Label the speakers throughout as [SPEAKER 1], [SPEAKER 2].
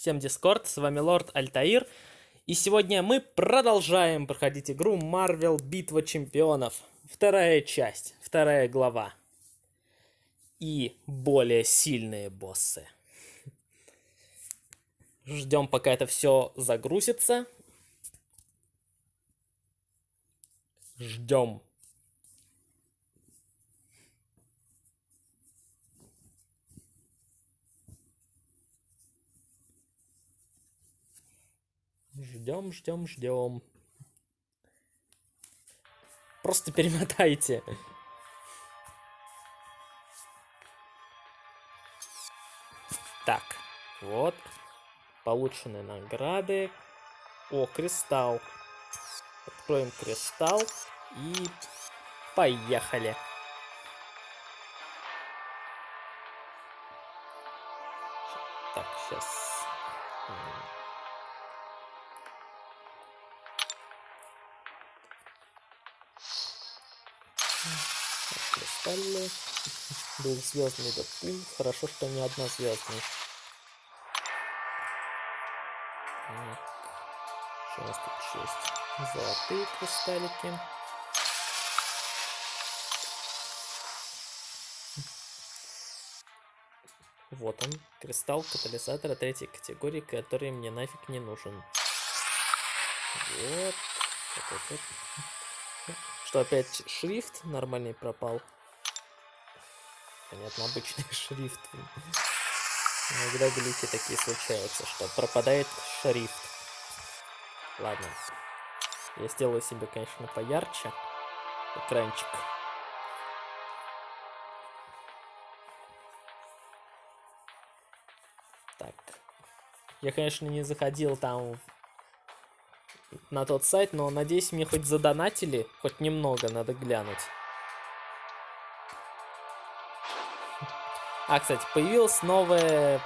[SPEAKER 1] Всем Дискорд, с вами Лорд Альтаир. И сегодня мы продолжаем проходить игру Marvel Битва Чемпионов. Вторая часть, вторая глава. И более сильные боссы. Ждем, пока это все загрузится. Ждем. Ждем, ждем, ждем. Просто перемотайте. Так, вот. Получены награды. О, кристалл. Откроем кристалл и поехали. Так, сейчас Кристаллы. Двухзвездный допул. Хорошо, что не однозвездный. Что у нас тут есть? Золотые кристаллики. Вот он, кристалл катализатора третьей категории, который мне нафиг не нужен. Вот, вот, вот. Что, опять шрифт нормальный пропал? Понятно, обычный шрифт. Иногда глюки такие случаются, что пропадает шрифт. Ладно. Я сделаю себе, конечно, поярче экранчик. Так. Я, конечно, не заходил там на тот сайт, но надеюсь, мне хоть задонатили, хоть немного надо глянуть. А, кстати, появился новое...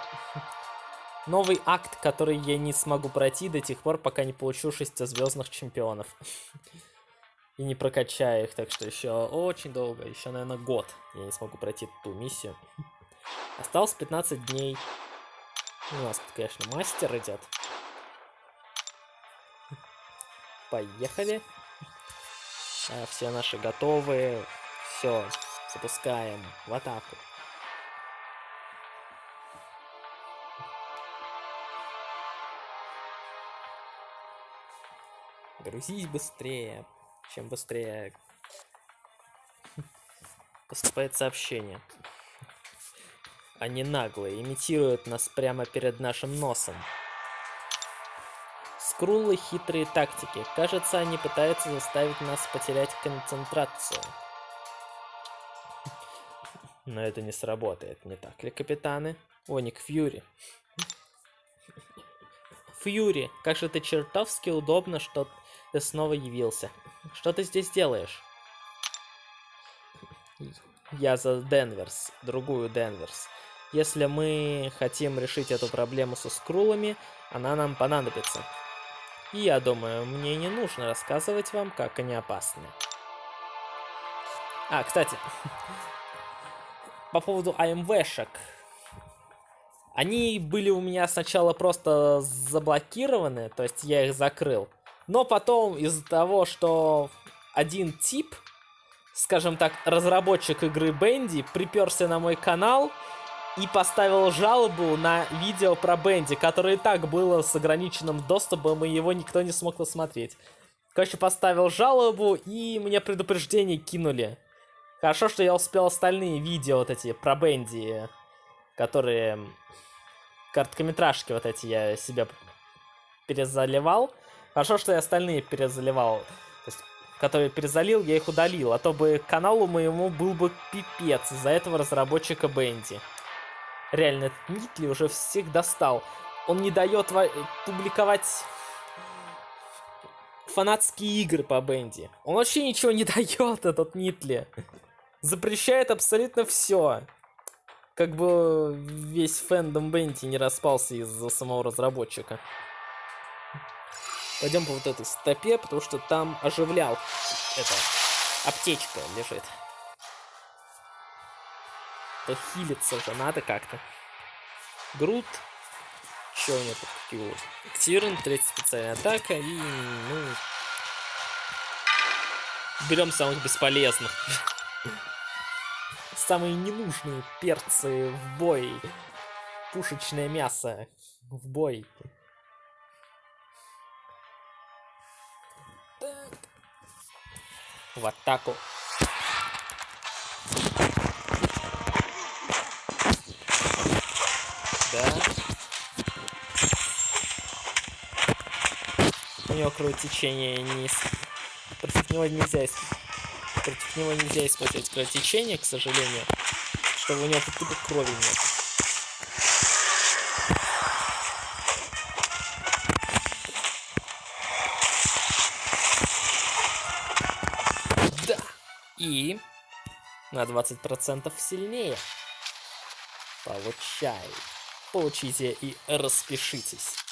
[SPEAKER 1] новый акт, который я не смогу пройти до тех пор, пока не получу шестизвездных чемпионов. И не прокачаю их, так что еще очень долго, еще, наверное, год я не смогу пройти ту миссию. Осталось 15 дней. У нас тут, конечно, мастер идет. Поехали. А, все наши готовы. Все, запускаем в атаку. Грузись быстрее. Чем быстрее поступает сообщение. Они наглые, имитируют нас прямо перед нашим носом. Скрулы хитрые тактики. Кажется, они пытаются заставить нас потерять концентрацию. Но это не сработает, не так ли, капитаны? О, Ник Фьюри. Фьюри, как же ты чертовски удобно, что ты снова явился. Что ты здесь делаешь? Я за Денверс, другую Денверс. Если мы хотим решить эту проблему со скрулами, она нам понадобится. Я думаю, мне не нужно рассказывать вам, как они опасны. А, кстати, по поводу АМВшек. Они были у меня сначала просто заблокированы, то есть я их закрыл. Но потом из-за того, что один тип, скажем так, разработчик игры Бенди, приперся на мой канал и поставил жалобу на видео про Бенди, которое и так было с ограниченным доступом, и его никто не смог посмотреть. Короче, поставил жалобу, и мне предупреждение кинули. Хорошо, что я успел остальные видео вот эти про Бенди, которые... Короткометражки вот эти я себе перезаливал. Хорошо, что я остальные перезаливал. То есть, которые перезалил, я их удалил. А то бы каналу моему был бы пипец из-за этого разработчика Бенди. Реально, этот Нитли уже всех достал. Он не дает публиковать фанатские игры по Бенди. Он вообще ничего не дает, этот Нитли. Запрещает абсолютно все. Как бы весь фэндом Бенди не распался из-за самого разработчика. Пойдем по вот этой стопе, потому что там оживлял. Это аптечка лежит. То хилиться же надо как-то. Груд. Что у него тут какие Активирован, третья специальная атака и, ну... Берем самых бесполезных. Самые ненужные перцы в бой. Пушечное мясо в бой. Так. В атаку. Него кровотечение не... Против него нельзя Против него нельзя использовать кровотечение, к сожалению. Чтобы у него тупо крови нет. Да! И на 20% сильнее. Получай. Получите и распишитесь.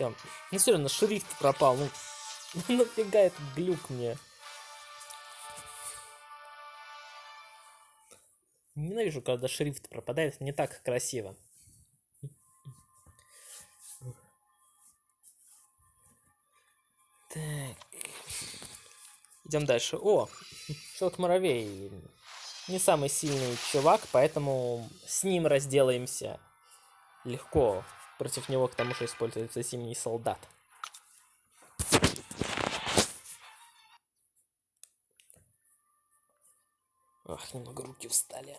[SPEAKER 1] Все. Ну все равно шрифт пропал. Ну, ну нафига этот глюк мне? Ненавижу, когда шрифт пропадает. Не так красиво. Так. Идем дальше. О, Щелк-муравей. Не самый сильный чувак, поэтому с ним разделаемся легко. Против него к тому же используется зимний солдат. Ах, немного руки устали.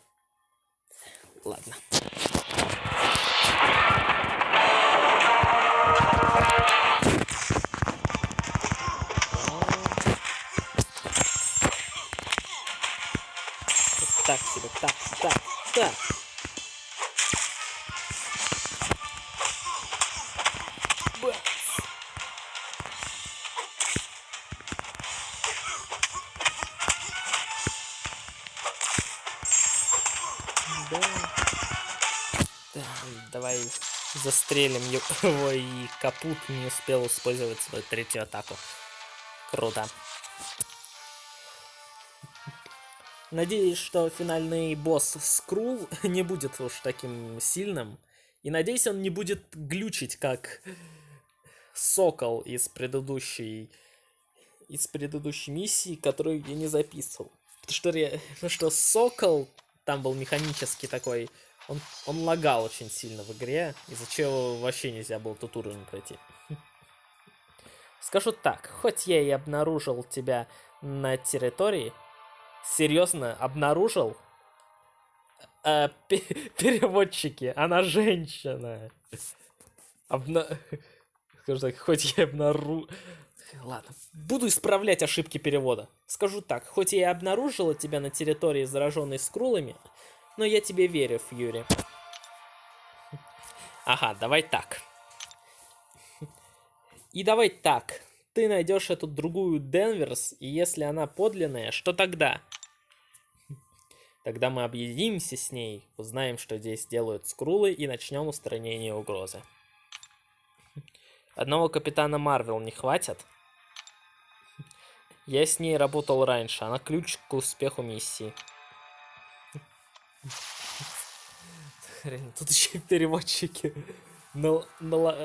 [SPEAKER 1] Ладно. Застрелим его и капут не успел использовать свою третью атаку. Круто. Надеюсь, что финальный босс Скрул не будет уж таким сильным. И надеюсь, он не будет глючить, как Сокол из предыдущей из предыдущей миссии, которую я не записывал. Потому что, что Сокол там был механический такой, он, он лагал очень сильно в игре, из-за чего вообще нельзя было тут уровень пройти. Скажу так, хоть я и обнаружил тебя на территории, серьезно обнаружил э, переводчики, она женщина. Обна... Скажу так, хоть я обнаружил... Ладно, буду исправлять ошибки перевода. Скажу так, хоть я и обнаружила тебя на территории, зараженной скрулами, но я тебе верю, Фьюри. Ага, давай так. И давай так. Ты найдешь эту другую Денверс, и если она подлинная, что тогда? Тогда мы объединимся с ней, узнаем, что здесь делают скрулы, и начнем устранение угрозы. Одного капитана Марвел не хватит? Я с ней работал раньше, она ключ к успеху миссии. Хрен, тут еще переводчики нал нал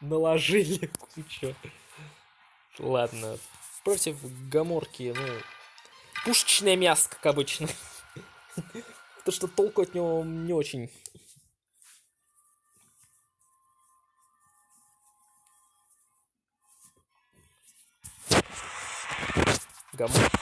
[SPEAKER 1] наложили кучу. Ладно, против Гаморки, ну, пушечное мясо, как обычно. То, что толку от него не очень. Гаморка.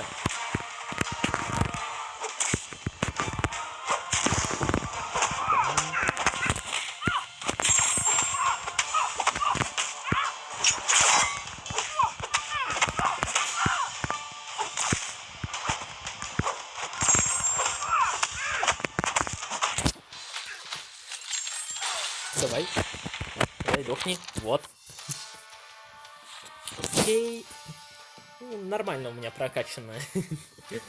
[SPEAKER 1] прокачано.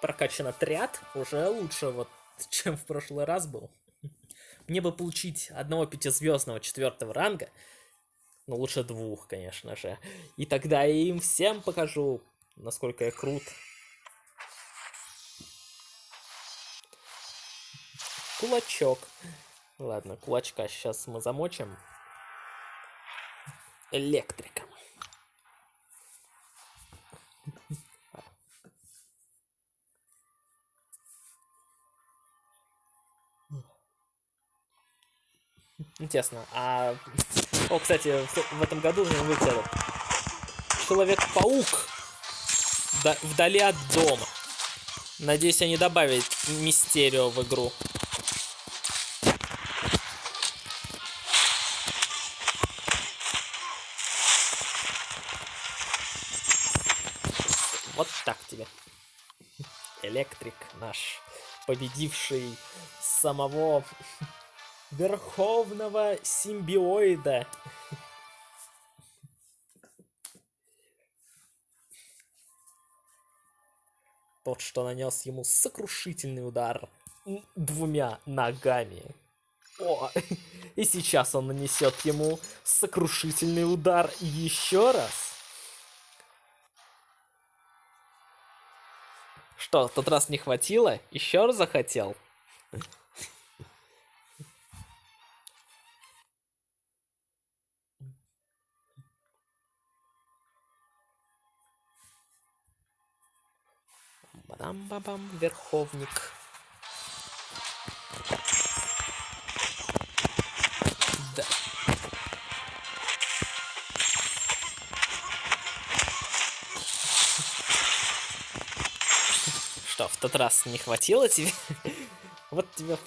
[SPEAKER 1] прокачан отряд уже лучше, вот, чем в прошлый раз был. Мне бы получить одного пятизвездного четвертого ранга, ну лучше двух, конечно же. И тогда я им всем покажу, насколько я крут. Кулачок. Ладно, кулачка сейчас мы замочим. Электрик. Интересно, а... О, кстати, в, этом году же выйдет. Человек-паук вдали от дома. Надеюсь, они добавят мистерио в игру. Вот так тебе. Электрик наш, победивший самого верховного симбиоида. Тот, что нанес ему сокрушительный удар двумя ногами. О, и сейчас он нанесет ему сокрушительный удар еще раз. Что, в тот раз не хватило? Еще раз захотел? Бадам-бабам, верховник. Да. Что, в тот раз не хватило тебе? вот тебе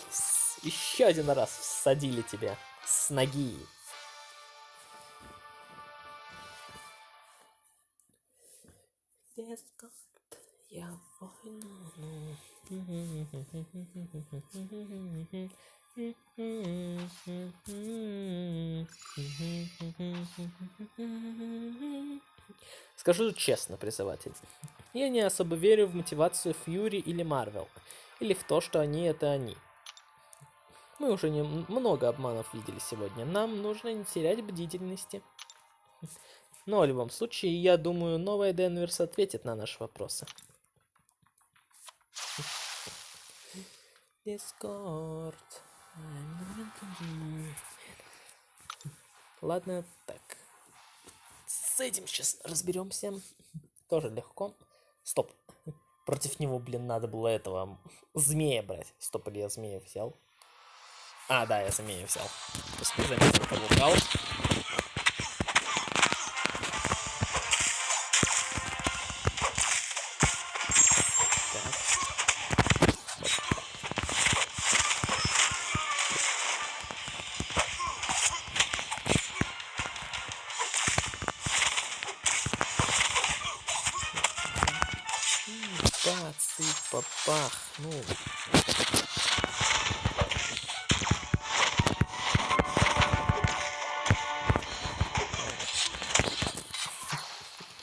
[SPEAKER 1] еще один раз всадили тебя с ноги. Дескот, я войну. Скажу честно, призыватель. Я не особо верю в мотивацию Фьюри или Марвел. Или в то, что они это они. Мы уже не много обманов видели сегодня. Нам нужно не терять бдительности. Но в любом случае, я думаю, новая Денверс ответит на наши вопросы. Дискорд. Ладно, так. С этим сейчас разберемся. Тоже легко. Стоп. Против него, блин, надо было этого змея брать. Стоп, или я змея взял? А, да, я змея взял. Просто заметил. Ну.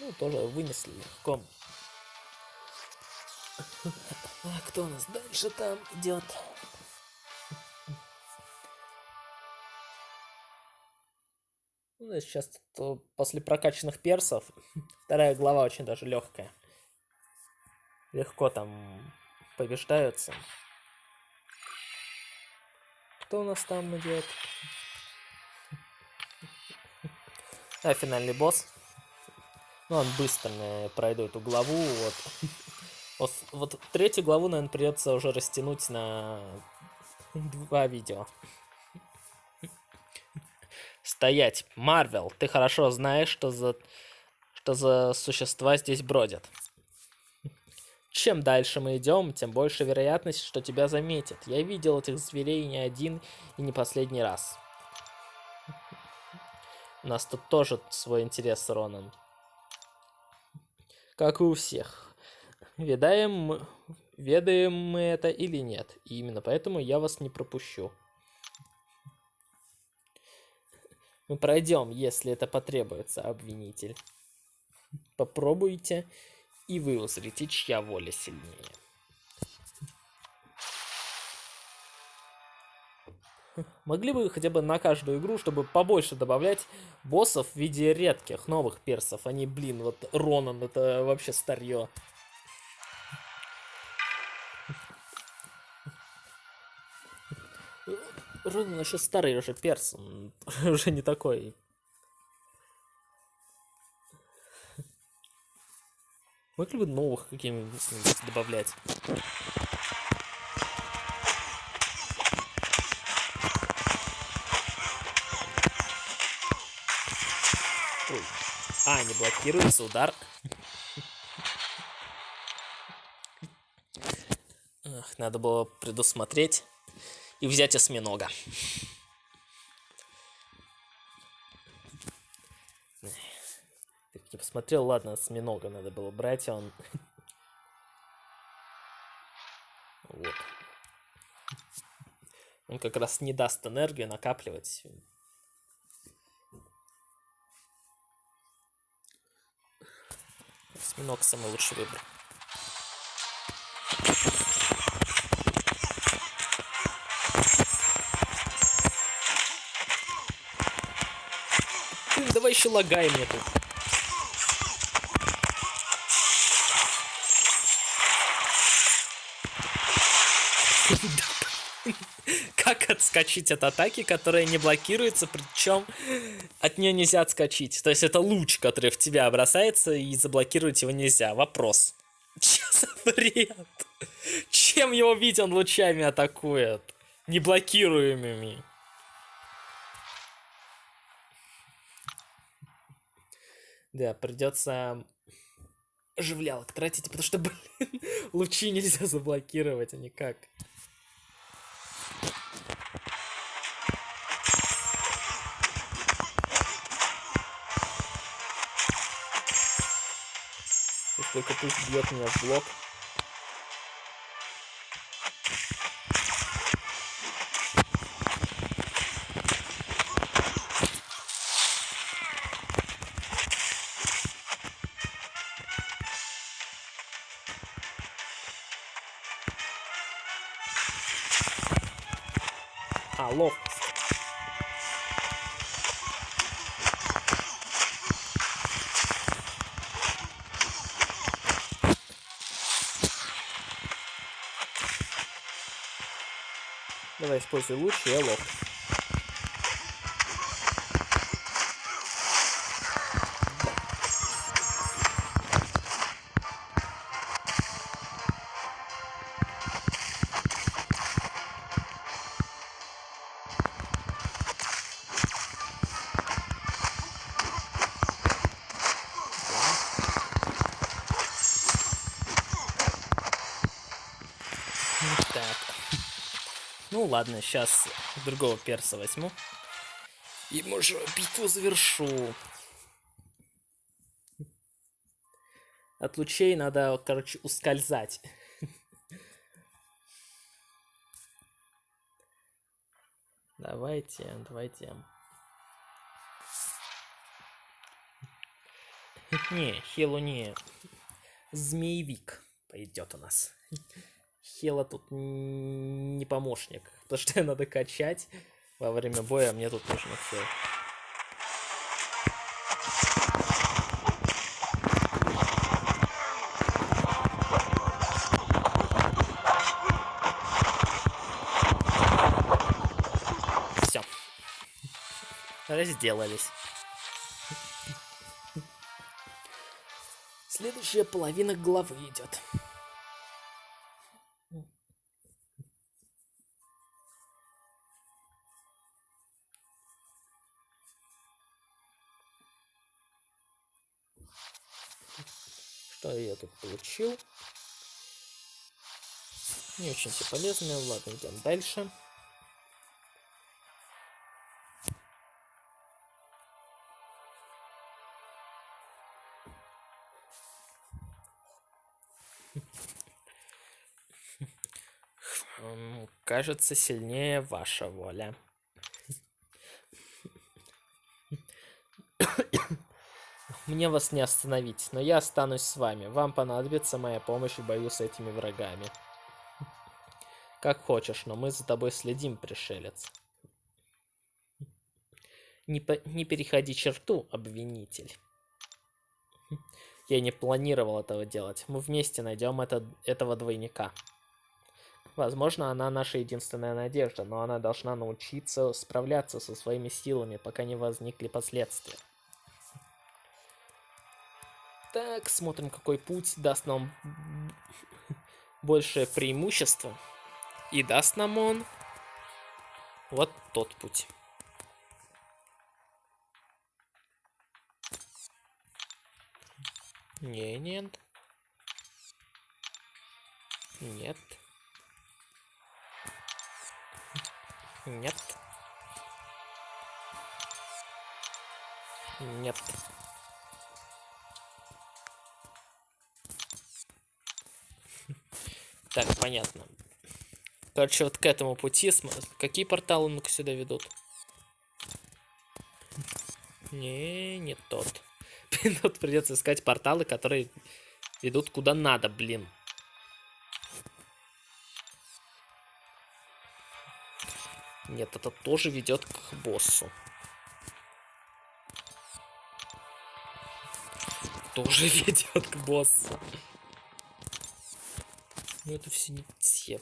[SPEAKER 1] Ну, тоже вынесли легко. А кто у нас дальше там идет? Ну, сейчас после прокачанных персов вторая глава очень даже легкая легко там побеждаются. Кто у нас там идет? А, финальный босс. Ну, он быстро пройду эту главу. Вот. вот, вот третью главу, наверное, придется уже растянуть на два видео. Стоять. Марвел, ты хорошо знаешь, что за, что за существа здесь бродят. Чем дальше мы идем, тем больше вероятность, что тебя заметят. Я видел этих зверей не один и не последний раз. У нас тут тоже свой интерес, Ронан. Как и у всех. Ведаем, ведаем мы это или нет. И именно поэтому я вас не пропущу. Мы пройдем, если это потребуется, обвинитель. Попробуйте и вы узрите, чья воля сильнее. Могли бы хотя бы на каждую игру, чтобы побольше добавлять боссов в виде редких новых персов. Они, блин, вот Ронан, это вообще старье. Ровно еще старый уже перс, он уже не такой. Могли бы новых каких-нибудь добавлять? Ой. А, не блокируется удар. Надо было предусмотреть и взять осьминога. Посмотрел, ладно, осьминога надо было брать, а он... Вот. Он как раз не даст энергию накапливать. Осьминог самый лучший выбор. давай еще лагай мне тут. отскочить от атаки, которая не блокируется, причем от нее нельзя отскочить. То есть это луч, который в тебя бросается, и заблокировать его нельзя. Вопрос. Че за бред? Чем его видеть он лучами атакует? Неблокируемыми. Да, придется оживлялок тратить, потому что, блин, лучи нельзя заблокировать, а никак. Только пусть бьет меня в блок. Давай используй луч и лоб. Ладно, сейчас другого перса возьму. И, может, битву завершу. От лучей надо, короче, ускользать. Давайте, давайте. Не, Хилу не. Змеевик пойдет у нас. Хела тут не помощник, потому что надо качать во время боя, мне тут нужно все. Все. Разделались. Следующая половина главы идет. Получил? Не очень все полезное. Ладно, идем дальше. Кажется, сильнее ваша воля. Мне вас не остановить, но я останусь с вами. Вам понадобится моя помощь в бою с этими врагами. Как хочешь, но мы за тобой следим, пришелец. Не, по не переходи черту, обвинитель. Я не планировал этого делать. Мы вместе найдем это этого двойника. Возможно, она наша единственная надежда, но она должна научиться справляться со своими силами, пока не возникли последствия. Так, смотрим, какой путь даст нам большее преимущество. И даст нам он вот тот путь. Не, нет. Нет. Нет. Нет. Так, понятно. Короче, вот к этому пути... Какие порталы ну-ка сюда ведут? Не, не тот. Тут придется искать порталы, которые ведут куда надо, блин. Нет, это тоже ведет к боссу. Тоже ведет к боссу. Ну это все не те.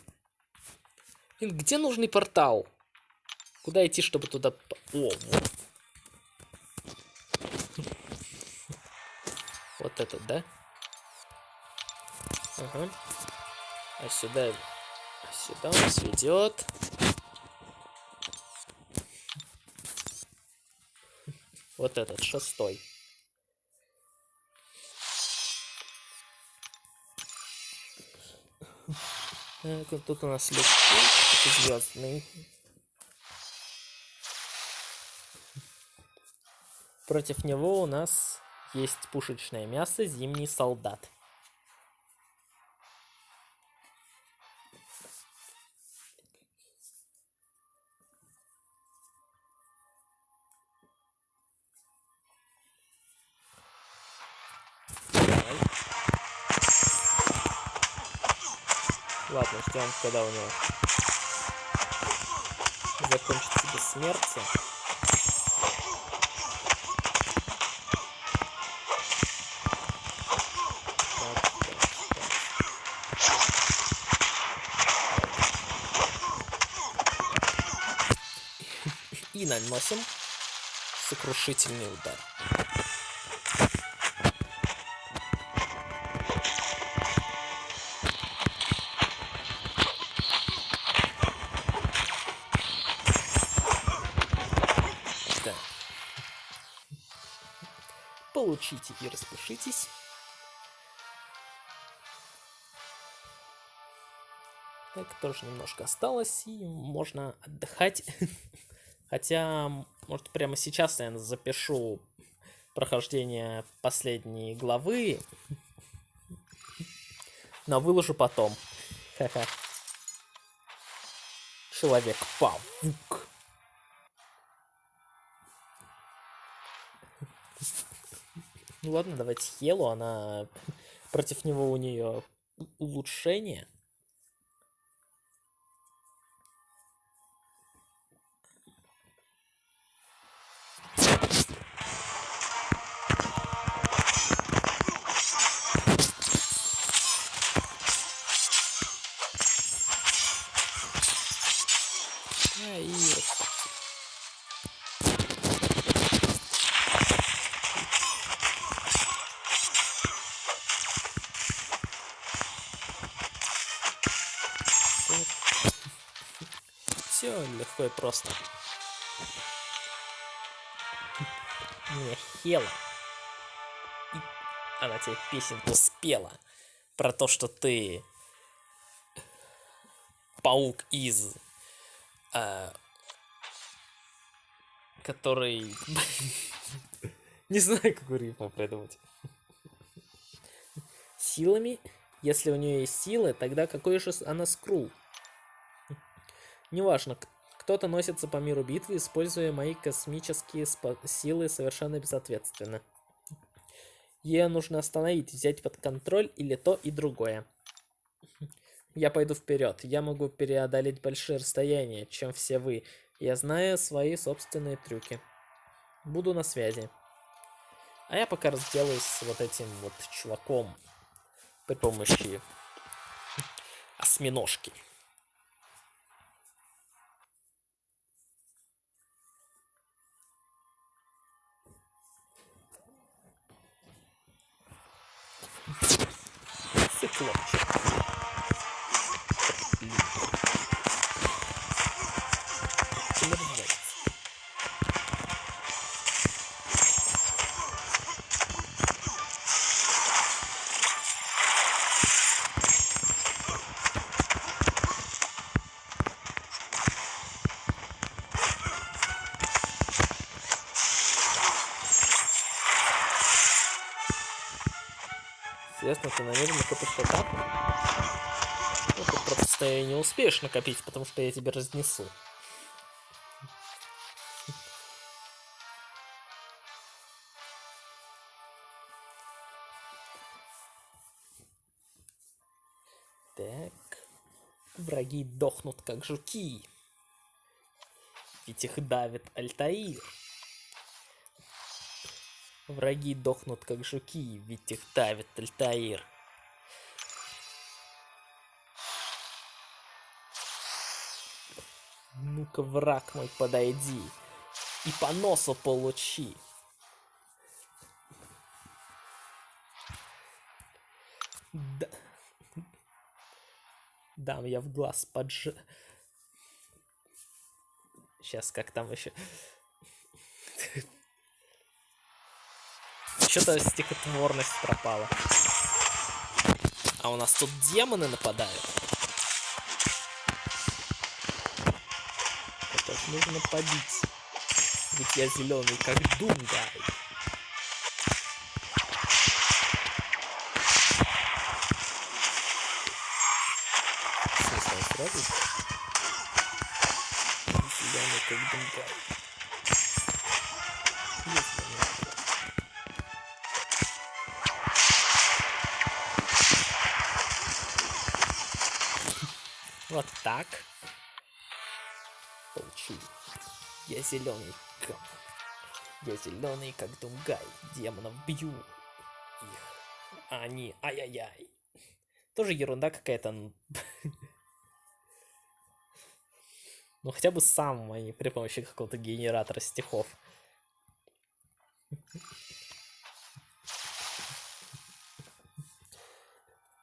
[SPEAKER 1] Блин, где нужный портал? Куда идти, чтобы туда... О, вот. Вот этот, да? Ага. А сюда... А сюда он нас ведет. Вот этот, шестой. Так, тут у нас легкий, звездный. Против него у нас есть пушечное мясо, зимний солдат. Ладно, ждем, когда у него закончится бессмертие. И наносим сокрушительный удар. Получите и распишитесь. Так, тоже немножко осталось, и можно отдыхать. Хотя, может, прямо сейчас, наверное, запишу прохождение последней главы. Но выложу потом. Ха-ха. Человек-паук. Ну ладно, давайте Хелу, она... Против него у нее улучшение. Просто. Не, Хела. Она тебе песенку спела про то, что ты паук из... Э, который... Не знаю, какую рифму придумать. Силами? Если у нее есть силы, тогда какой же она скрул? Неважно, кто-то носится по миру битвы, используя мои космические силы совершенно безответственно. Ее нужно остановить, взять под контроль или то и другое. Я пойду вперед. Я могу преодолеть большие расстояния, чем все вы. Я знаю свои собственные трюки. Буду на связи. А я пока разделаюсь с вот этим вот чуваком при помощи осьминожки. 妻で Интересно, ты намеренно копишь атаку? Ну, ты просто не успеешь накопить, потому что я тебя разнесу. Так. Враги дохнут, как жуки. Ведь их давит Альтаир. Враги дохнут, как жуки, ведь их давит Альтаир. Ну-ка, враг мой, подойди и по носу получи. Да. Дам я в глаз подж... Сейчас как там еще... Что-то стихотворность пропала. А у нас тут демоны нападают. Это ж нужно побить. Ведь я зеленый, как сразу? Зеленый, как Дунгай. Зеленый, как... Я зеленый, как Дунгай. Демонов бью их. А они, ай-яй-яй. Тоже ерунда какая-то. Ну хотя бы сам, не при помощи какого-то генератора стихов.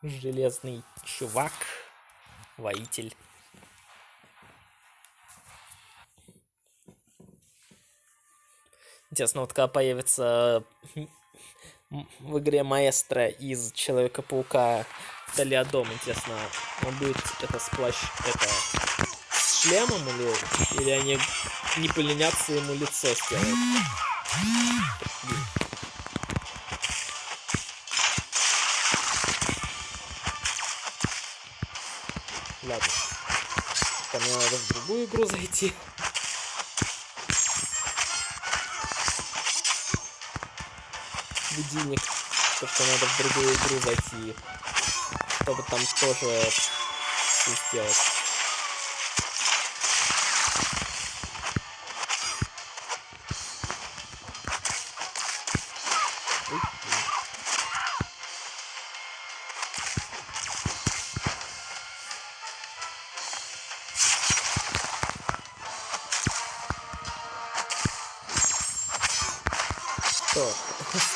[SPEAKER 1] Железный чувак. Воитель. Интересно, вот когда появится м, в игре маэстро из Человека-паука Толиадом, интересно, он будет это сплощ... это с шлемом или, или они не поленятся ему лицо сделают? Блин. Ладно. Там надо в другую игру зайти. Будильник. То, что надо в другую игру зайти. Чтобы там тоже сделать.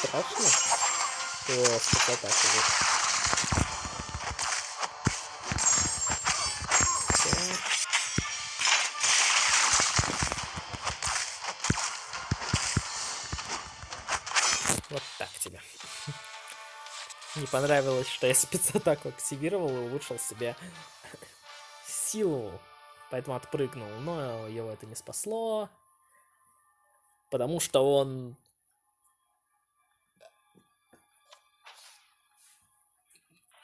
[SPEAKER 1] Страшно? О, спецатака. вот. Так. Вот так тебе. Не понравилось, что я спецатаку активировал и улучшил себе силу. Поэтому отпрыгнул. Но его это не спасло. Потому что он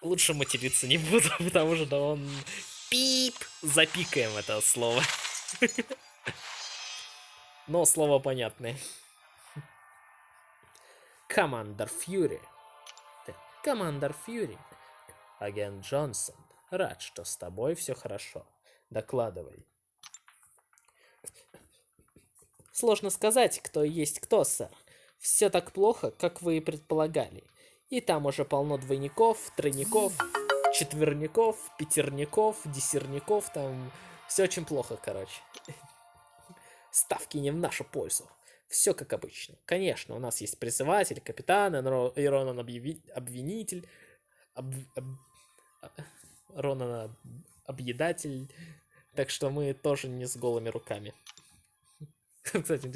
[SPEAKER 1] лучше материться не буду, потому что он пип. Запикаем это слово. Но слово понятное. Командор Фьюри. Командор Фьюри. Агент Джонсон. Рад, что с тобой все хорошо. Докладывай. Сложно сказать, кто есть кто, сэр. Все так плохо, как вы и предполагали. И там уже полно двойников, тройников, четверников, пятерников, десерников, там все очень плохо, короче. Ставки не в нашу пользу. Все как обычно. Конечно, у нас есть призыватель, капитан, Иронан объяви- обвинитель, об- об- Ронан объедатель. Так что мы тоже не с голыми руками. Кстати,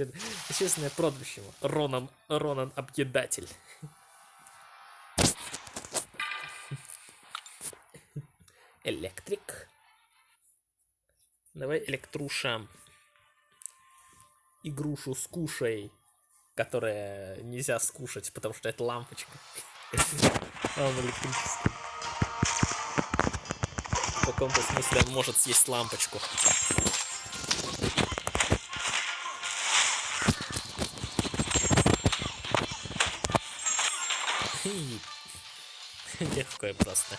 [SPEAKER 1] естественное прозвище. Ронан, Ронан объедатель. Электрик. Давай электруша. Игрушу скушай. Которая нельзя скушать, потому что это лампочка. Он электрический. В каком-то смысле он может съесть лампочку. Легко и просто.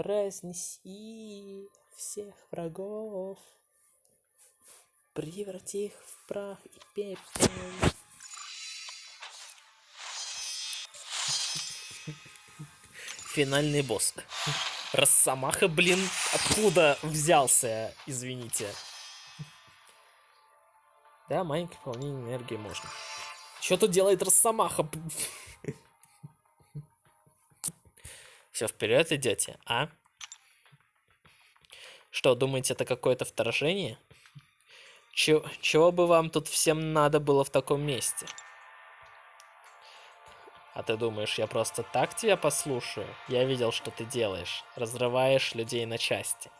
[SPEAKER 1] Разнеси всех врагов, преврати их в прах и пепел. Финальный босс. Росомаха, блин, откуда взялся, извините. Да, маленькое пополнение энергии можно. Что тут делает Росомаха? Все, вперед идете, а? Что, думаете, это какое-то вторжение? Чего, чего бы вам тут всем надо было в таком месте? А ты думаешь, я просто так тебя послушаю? Я видел, что ты делаешь. Разрываешь людей на части.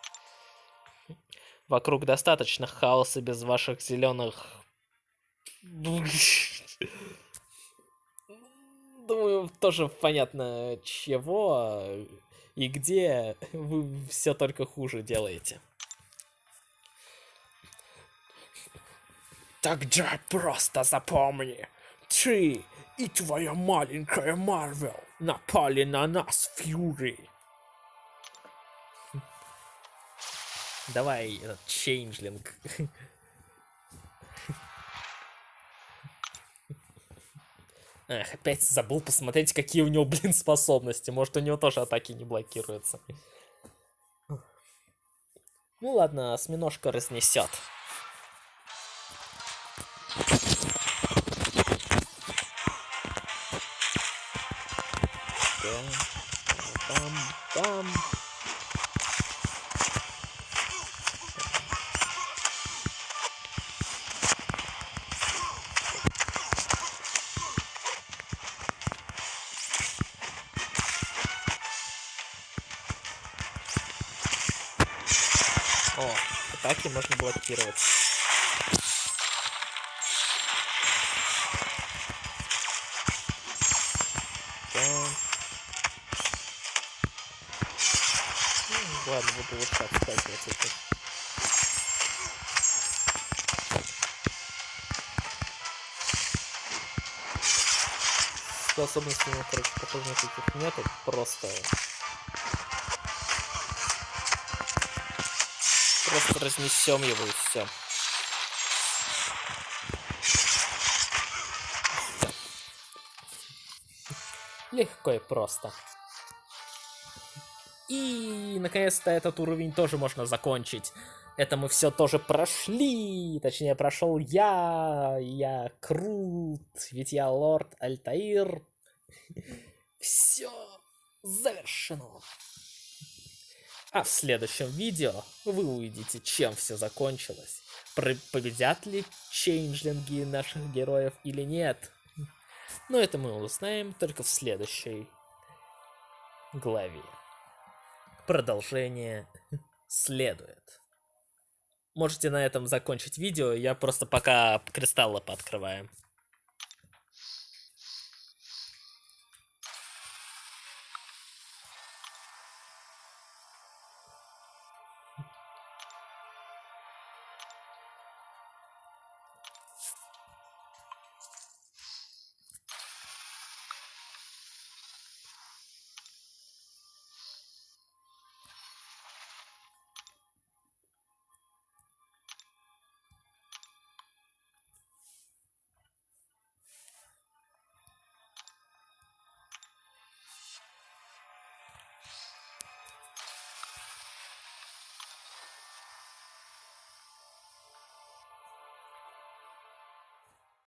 [SPEAKER 1] Вокруг достаточно хаоса без ваших зеленых думаю, тоже понятно, чего и где вы все только хуже делаете. Тогда просто запомни, ты и твоя маленькая Марвел напали на нас, Фьюри. Давай, этот чейнджлинг. Эх, опять забыл посмотреть, какие у него, блин, способности. Может, у него тоже атаки не блокируются. Ну ладно, осьминожка разнесет. О, атаки можно блокировать. Ну, ладно, буду вот так сталкиваться. Это. Способностей у него, короче, похоже, никаких нету. Просто Просто разнесем его и все. Легко и просто. И, наконец-то, этот уровень тоже можно закончить. Это мы все тоже прошли. Точнее, прошел я. Я крут. Ведь я лорд Альтаир. Все завершено. А в следующем видео вы увидите, чем все закончилось. Победят ли чейнджлинги наших героев или нет. Но это мы узнаем только в следующей главе. Продолжение следует. Можете на этом закончить видео, я просто пока кристаллы пооткрываем.